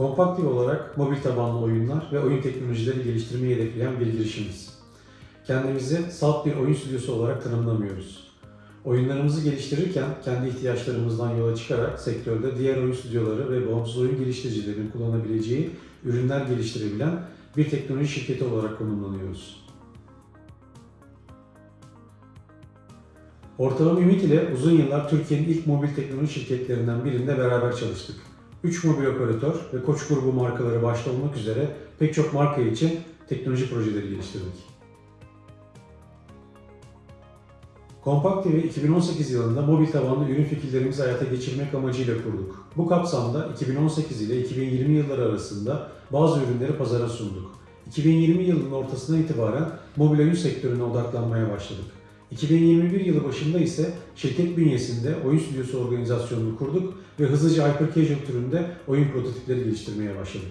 Kompaktif olarak mobil tabanlı oyunlar ve oyun teknolojileri geliştirmeyi hedefleyen bir girişimiz. Kendimizi salt bir oyun stüdyosu olarak tanımlamıyoruz. Oyunlarımızı geliştirirken kendi ihtiyaçlarımızdan yola çıkarak sektörde diğer oyun stüdyoları ve bağımsız oyun geliştiricilerin kullanabileceği ürünler geliştirebilen bir teknoloji şirketi olarak konumlanıyoruz. Ortalama Ümit ile uzun yıllar Türkiye'nin ilk mobil teknoloji şirketlerinden birinde beraber çalıştık. 3 mobil operatör ve Koç grubu markaları başta olmak üzere pek çok marka için teknoloji projeleri geliştirdik. Kompakt TV 2018 yılında mobil tabanlı ürün fikirlerimizi hayata geçirmek amacıyla kurduk. Bu kapsamda 2018 ile 2020 yılları arasında bazı ürünleri pazara sunduk. 2020 yılının ortasına itibaren mobil oyun sektörüne odaklanmaya başladık. 2021 yılı başında ise şirket bünyesinde oyun stüdyosu organizasyonunu kurduk ve hızlıca hyper casual türünde oyun prototipleri geliştirmeye başladık.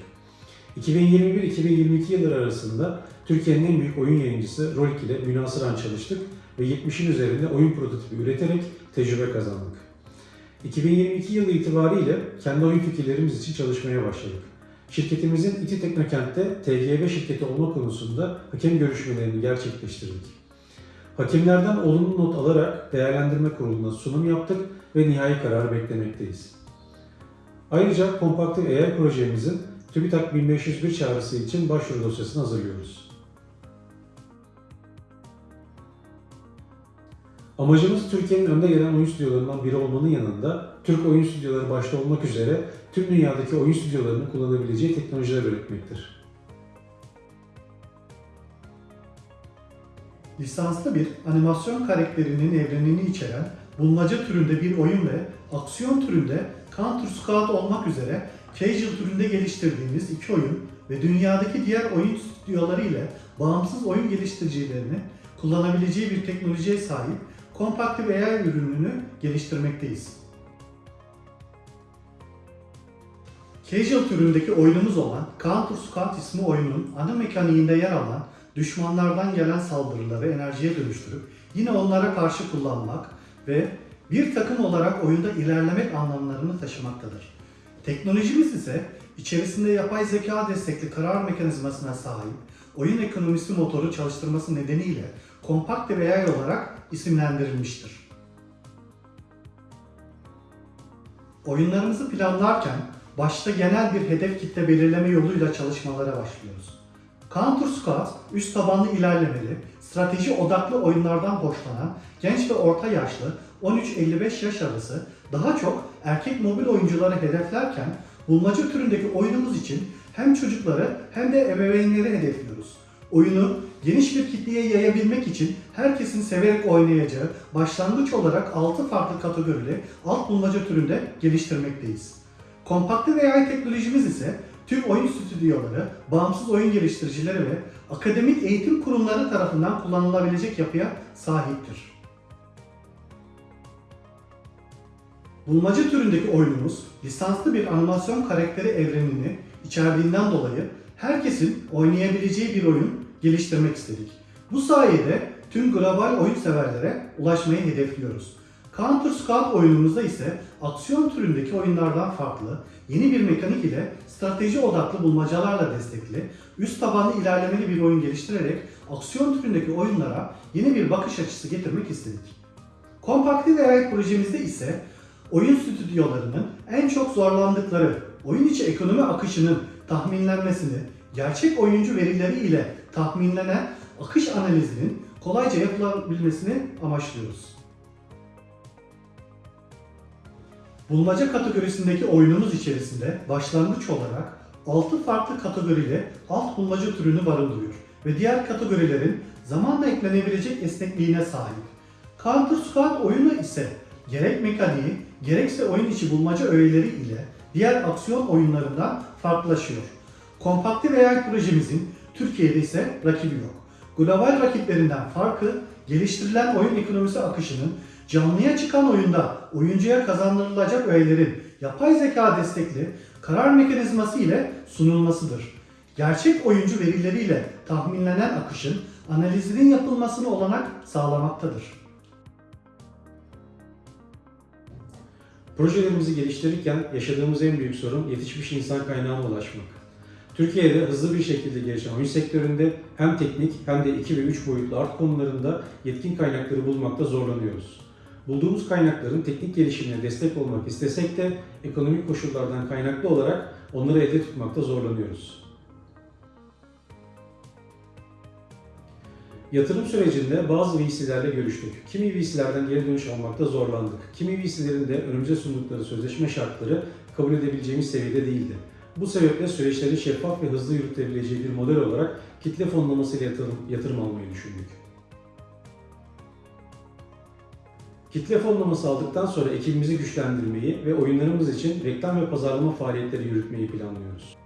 2021-2022 yılları arasında Türkiye'nin en büyük oyun yayıncısı Rolik ile münasıran çalıştık ve 70'in üzerinde oyun prototipi üreterek tecrübe kazandık. 2022 yılı itibariyle kendi oyun fikirlerimiz için çalışmaya başladık. Şirketimizin İTİ Teknokent'te TGB şirketi olma konusunda hakem görüşmelerini gerçekleştirdik. Hakimlerden olumlu not alarak değerlendirme kuruluna sunum yaptık ve nihai kararı beklemekteyiz. Ayrıca Kompaktif AI projemizin TÜBİTAK 1501 çağrısı için başvuru dosyasını hazırlıyoruz. Amacımız Türkiye'nin önde gelen oyun stüdyolarından biri olmanın yanında Türk oyun stüdyoları başta olmak üzere tüm dünyadaki oyun stüdyolarının kullanabileceği teknolojiler üretmektir. Lisanslı bir animasyon karakterinin evrenini içeren bulmaca türünde bir oyun ve aksiyon türünde Counter Squad olmak üzere casual türünde geliştirdiğimiz iki oyun ve dünyadaki diğer oyun stüdyoları ile bağımsız oyun geliştiricilerinin kullanabileceği bir teknolojiye sahip Compactive AI ürününü geliştirmekteyiz. Casual türündeki oyunumuz olan Counter Squad ismi oyunun ana mekaniğinde yer alan düşmanlardan gelen saldırıları enerjiye dönüştürüp yine onlara karşı kullanmak ve bir takım olarak oyunda ilerlemek anlamlarını taşımaktadır. Teknolojimiz ise içerisinde yapay zeka destekli karar mekanizmasına sahip oyun ekonomisi motoru çalıştırması nedeniyle Compactive AI olarak isimlendirilmiştir. Oyunlarımızı planlarken başta genel bir hedef kitle belirleme yoluyla çalışmalara başlıyoruz. Counter Squad, üst tabanlı ilerlemeli, strateji odaklı oyunlardan hoşlanan genç ve orta yaşlı 13-55 yaş arası daha çok erkek mobil oyuncuları hedeflerken bulmaca türündeki oyunumuz için hem çocukları hem de ebeveynleri hedefliyoruz. Oyunu geniş bir kitleye yayabilmek için herkesin severek oynayacağı başlangıç olarak 6 farklı kategorili alt bulmaca türünde geliştirmekteyiz. Kompakte AI teknolojimiz ise tüm oyun stüdyoları, bağımsız oyun geliştiricileri ve akademik eğitim kurumları tarafından kullanılabilecek yapıya sahiptir. Bulmaca türündeki oyunumuz lisanslı bir animasyon karakteri evrenini içerdiğinden dolayı herkesin oynayabileceği bir oyun geliştirmek istedik. Bu sayede tüm global oyun severlere ulaşmayı hedefliyoruz. Counter Squad oyunumuzda ise aksiyon türündeki oyunlardan farklı, yeni bir mekanik ile strateji odaklı bulmacalarla destekli, üst tabanlı ilerlemeli bir oyun geliştirerek aksiyon türündeki oyunlara yeni bir bakış açısı getirmek istedik. Compactive AI projemizde ise oyun stüdyolarının en çok zorlandıkları oyun içi ekonomi akışının tahminlenmesini, gerçek oyuncu verileri ile tahminlenen akış analizinin kolayca yapılabilmesini amaçlıyoruz. Bulmaca kategorisindeki oyunumuz içerisinde başlangıç olarak 6 farklı kategorili alt bulmaca türünü barındırıyor ve diğer kategorilerin zamanla eklenebilecek esnekliğine sahip. Counter Squad oyunu ise gerek mekaniği gerekse oyun içi bulmaca öğeleri ile diğer aksiyon oyunlarından farklılaşıyor. Compactive AI projemizin Türkiye'de ise rakibi yok. Global rakiplerinden farkı geliştirilen oyun ekonomisi akışının canlıya çıkan oyunda oyuncuya kazandırılacak öğelerin yapay zeka destekli karar mekanizması ile sunulmasıdır. Gerçek oyuncu verileriyle tahminlenen akışın analizinin yapılmasını olanak sağlamaktadır. Projelerimizi geliştirirken yaşadığımız en büyük sorun yetişmiş insan kaynağına ulaşmak. Türkiye'de hızlı bir şekilde gelişen oyun sektöründe hem teknik hem de 2 ve 3 boyutlu art konularında yetkin kaynakları bulmakta zorlanıyoruz. Bulduğumuz kaynakların teknik gelişimine destek olmak istesek de ekonomik koşullardan kaynaklı olarak onları elde tutmakta zorlanıyoruz. Yatırım sürecinde bazı VC'lerle görüştük. Kimi VC'lerden geri dönüş almakta zorlandık. Kimi VC'lerin de önümüze sundukları sözleşme şartları kabul edebileceğimiz seviyede değildi. Bu sebeple süreçleri şeffaf ve hızlı yürütebileceği bir model olarak kitle fonlamasıyla yatırım, yatırım almayı düşündük. Kitle fonlaması aldıktan sonra ekibimizi güçlendirmeyi ve oyunlarımız için reklam ve pazarlama faaliyetleri yürütmeyi planlıyoruz.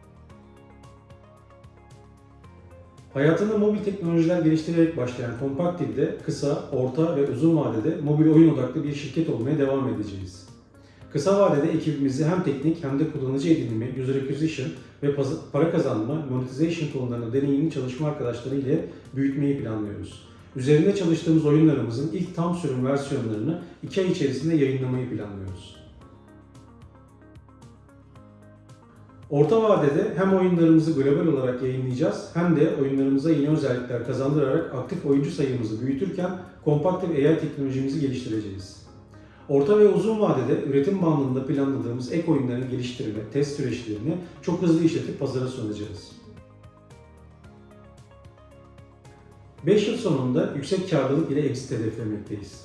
Hayatında mobil teknolojiler geliştirerek başlayan Compactive'de kısa, orta ve uzun vadede mobil oyun odaklı bir şirket olmaya devam edeceğiz. Kısa vadede ekibimizi hem teknik hem de kullanıcı edinimi, user acquisition ve para kazanma, monetization konularında deneyimli çalışma arkadaşları ile büyütmeyi planlıyoruz. Üzerinde çalıştığımız oyunlarımızın ilk tam sürüm versiyonlarını 2 ay içerisinde yayınlamayı planlıyoruz. Orta vadede hem oyunlarımızı global olarak yayınlayacağız hem de oyunlarımıza yeni özellikler kazandırarak aktif oyuncu sayımızı büyütürken kompakt ve AI teknolojimizi geliştireceğiz. Orta ve uzun vadede üretim bandında planladığımız ek oyunların geliştirme, test süreçlerini çok hızlı işletip pazara sunacağız. 5 yıl sonunda yüksek karlılık ile exit hedeflemekteyiz.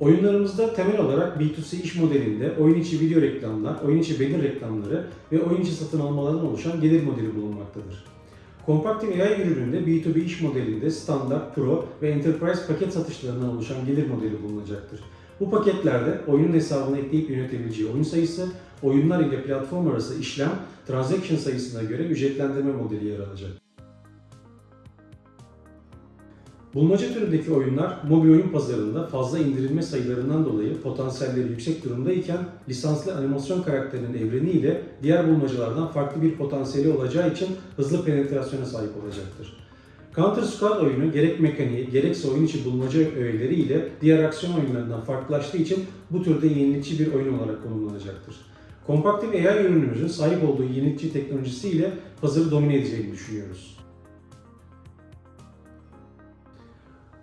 Oyunlarımızda temel olarak B2C iş modelinde oyun içi video reklamlar, oyun içi banner reklamları ve oyun içi satın almalardan oluşan gelir modeli bulunmaktadır. Compactive AI ürününde B2B iş modelinde standart, pro ve enterprise paket satışlarından oluşan gelir modeli bulunacaktır. Bu paketlerde oyunun hesabına ekleyip yönetebileceği oyun sayısı, oyunlar ile platform arası işlem, transaction sayısına göre ücretlendirme modeli yer alacak. Bulmaca türündeki oyunlar mobil oyun pazarında fazla indirilme sayılarından dolayı potansiyelleri yüksek durumdayken lisanslı animasyon karakterinin evreniyle diğer bulmacalardan farklı bir potansiyeli olacağı için hızlı penetrasyona sahip olacaktır. Counter Squad oyunu gerek mekaniği gerekse oyun içi bulmaca öğeleri ile diğer aksiyon oyunlarından farklılaştığı için bu türde yenilikçi bir oyun olarak konumlanacaktır. Compactive AI ürünümüzün sahip olduğu yenilikçi teknolojisiyle pazarı domine edeceğini düşünüyoruz.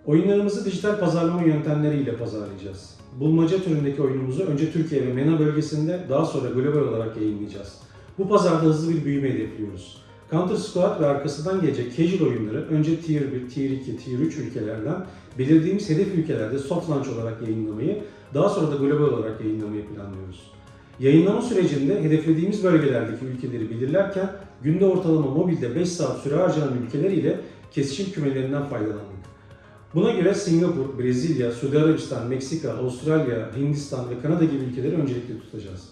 Oyunlarımızı dijital pazarlama yöntemleriyle pazarlayacağız. Bulmaca türündeki oyunumuzu önce Türkiye ve MENA bölgesinde daha sonra global olarak yayınlayacağız. Bu pazarda hızlı bir büyüme hedefliyoruz. Counter Squad ve arkasından gelecek casual oyunları önce Tier 1, Tier 2, Tier 3 ülkelerden belirlediğimiz hedef ülkelerde soft launch olarak yayınlamayı, daha sonra da global olarak yayınlamayı planlıyoruz. Yayınlama sürecinde hedeflediğimiz bölgelerdeki ülkeleri belirlerken günde ortalama mobilde 5 saat süre harcanan ülkeler ile kesişim kümelerinden faydalandık. Buna göre Singapur, Brezilya, Suudi Arabistan, Meksika, Avustralya, Hindistan ve Kanada gibi ülkeleri öncelikli tutacağız.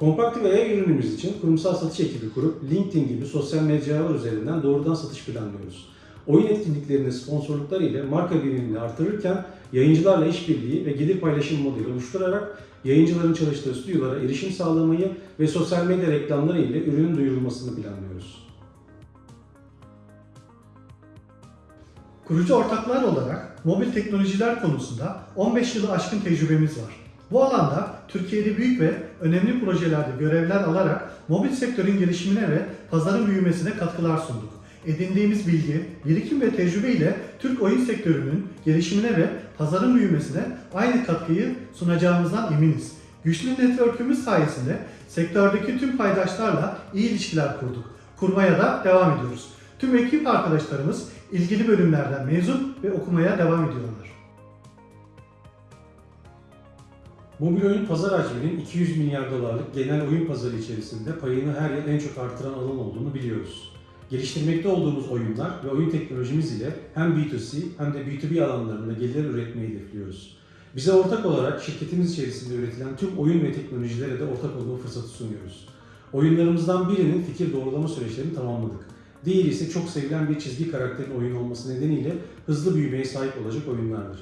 Compactive AI ürünümüz için kurumsal satış ekibi kurup LinkedIn gibi sosyal mecralar üzerinden doğrudan satış planlıyoruz. Oyun etkinliklerinde sponsorluklar ile marka güvenliğini artırırken yayıncılarla işbirliği ve gelir paylaşım modeli oluşturarak yayıncıların çalıştığı stüdyolara erişim sağlamayı ve sosyal medya reklamları ile ürünün duyurulmasını planlıyoruz. Kurucu ortaklar olarak mobil teknolojiler konusunda 15 yılı aşkın tecrübemiz var. Bu alanda Türkiye'de büyük ve önemli projelerde görevler alarak mobil sektörün gelişimine ve pazarın büyümesine katkılar sunduk. Edindiğimiz bilgi, birikim ve tecrübe ile Türk oyun sektörünün gelişimine ve pazarın büyümesine aynı katkıyı sunacağımızdan eminiz. Güçlü network'ümüz sayesinde sektördeki tüm paydaşlarla iyi ilişkiler kurduk. Kurmaya da devam ediyoruz. Tüm ekip arkadaşlarımız ilgili bölümlerden mezun ve okumaya devam ediyorlar. Mobil oyun pazar hacminin 200 milyar dolarlık genel oyun pazarı içerisinde payını her yıl en çok artıran alan olduğunu biliyoruz. Geliştirmekte olduğumuz oyunlar ve oyun teknolojimiz ile hem B2C hem de B2B alanlarında gelir üretmeyi hedefliyoruz. Bize ortak olarak şirketimiz içerisinde üretilen tüm oyun ve teknolojilere de ortak olma fırsatı sunuyoruz. Oyunlarımızdan birinin fikir doğrulama süreçlerini tamamladık. Diğeri ise çok sevilen bir çizgi karakterin oyun olması nedeniyle hızlı büyümeye sahip olacak oyunlardır.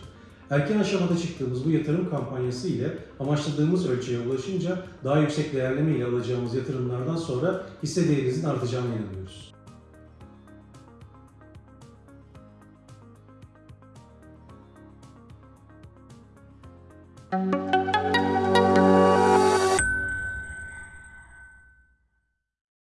Erken aşamada çıktığımız bu yatırım kampanyası ile amaçladığımız ölçüye ulaşınca daha yüksek değerleme ile alacağımız yatırımlardan sonra hisse değerinizin artacağına inanıyoruz.